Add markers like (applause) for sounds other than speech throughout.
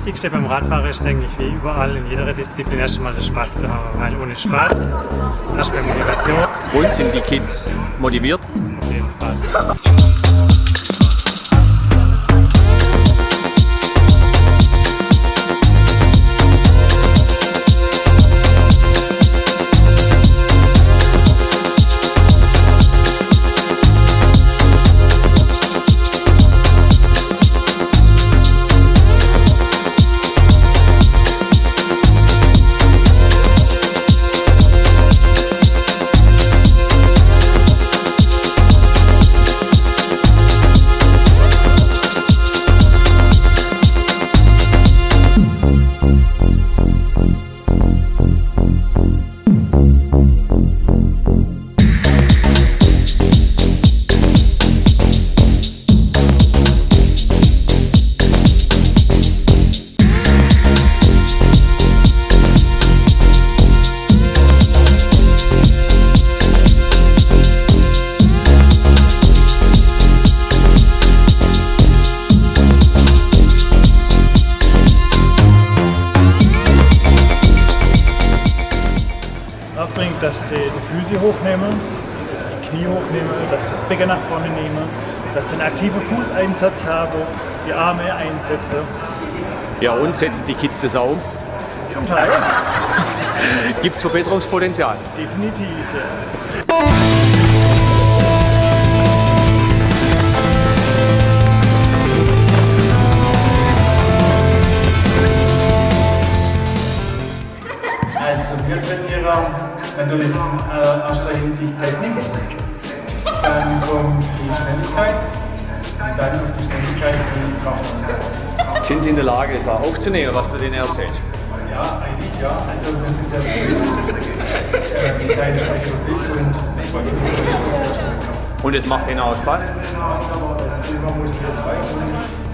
das Wichtigste beim Radfahren ist, denke ich, wie überall in jeder Disziplin erstmal den Spaß zu haben, weil ohne Spaß hast du keine Motivation. Und sind die Kids motiviert? Auf jeden Fall. (laughs) Becken nach vorne nehmen, dass sie einen aktiven Fußeinsatz haben, die Arme einsetzen. Ja, und setzen die Kids das auch um? Zum Teil. (laughs) Gibt es Verbesserungspotenzial? Definitiv, ja. Also wir trainieren natürlich in äh, erster Hinsicht Technik, dann kommt die Schnelligkeit und dann auf die Schnelligkeit die Kraftausdauer. Sind Sie in der Lage, das auch aufzunehmen, was du denen erzählst? Ja, eigentlich ja. Also wir sind sehr. Äh, Die Zeit ist recht für sich und Und es macht ihnen auch Spaß? sind wir motiviert dabei und sieht gut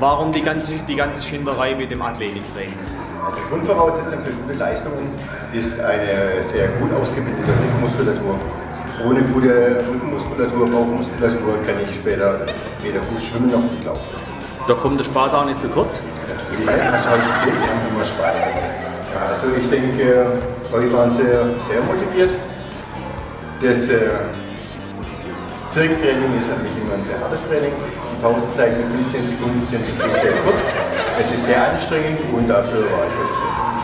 warum die ganze, die ganze Schinderei mit dem Athletiktraining? Also Grundvoraussetzung für gute Leistungen ist eine sehr gut ausgebildete Hüftmuskulatur. Ohne gute Rückenmuskulatur, Bauchmuskulatur kann ich später weder gut schwimmen noch gut laufen. Da kommt der Spaß auch nicht zu kurz. Natürlich, hast du heute gesehen, wir haben immer Spaß. Ja, also ich denke, heute waren sie sehr motiviert. Das äh, Zirkeltraining ist eigentlich immer ein sehr hartes Training. Die Pausenzeiten mit 15 Sekunden sind Schluss sehr kurz. Es ist sehr anstrengend und dafür war ich sehr zufrieden.